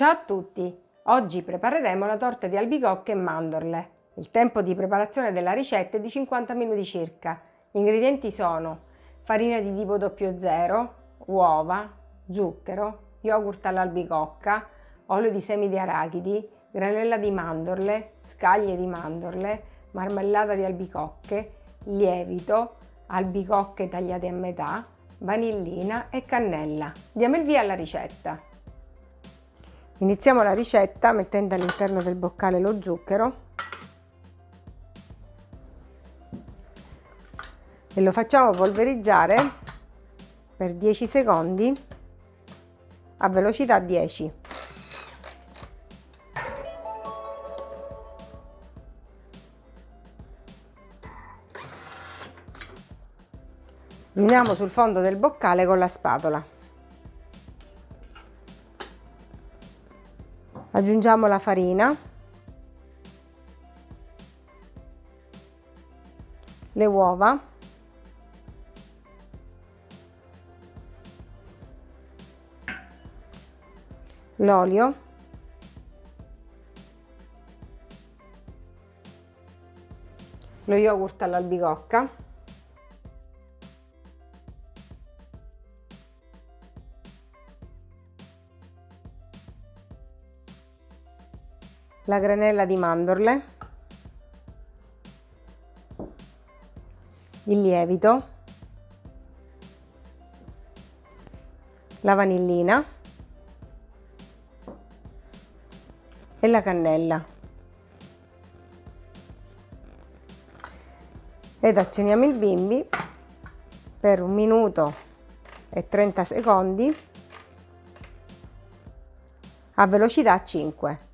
Ciao a tutti! Oggi prepareremo la torta di albicocche e mandorle. Il tempo di preparazione della ricetta è di 50 minuti circa. Gli ingredienti sono farina di tipo 00, uova, zucchero, yogurt all'albicocca, olio di semi di arachidi, granella di mandorle, scaglie di mandorle, marmellata di albicocche, lievito, albicocche tagliate a metà, vanillina e cannella. Diamo il via alla ricetta. Iniziamo la ricetta mettendo all'interno del boccale lo zucchero e lo facciamo polverizzare per 10 secondi a velocità 10. Riuniamo sul fondo del boccale con la spatola. Aggiungiamo la farina, le uova, l'olio, lo yogurt all'albicocca, la granella di mandorle, il lievito, la vanillina e la cannella. Ed azioniamo il bimbi per un minuto e 30 secondi a velocità 5.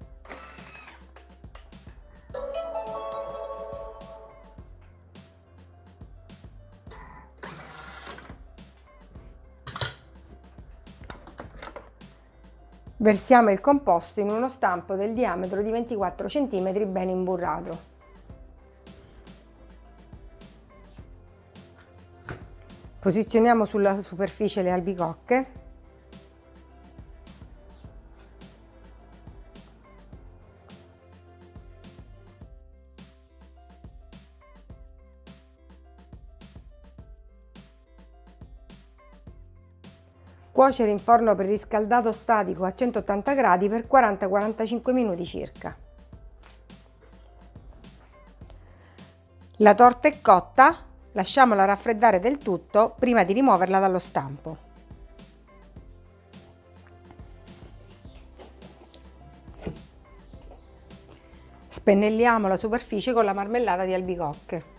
Versiamo il composto in uno stampo del diametro di 24 cm ben imburrato. Posizioniamo sulla superficie le albicocche Cuocere in forno preriscaldato statico a 180 gradi per 40-45 minuti circa. La torta è cotta, lasciamola raffreddare del tutto prima di rimuoverla dallo stampo. Spennelliamo la superficie con la marmellata di albicocche.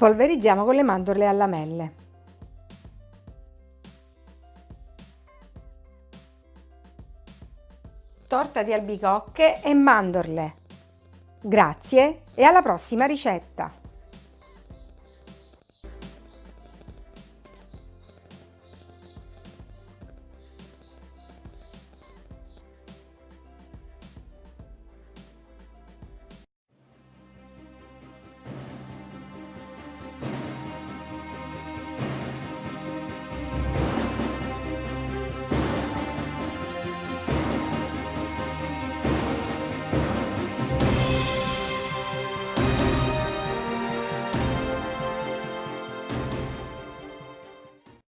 Polverizziamo con le mandorle a lamelle. Torta di albicocche e mandorle. Grazie e alla prossima ricetta!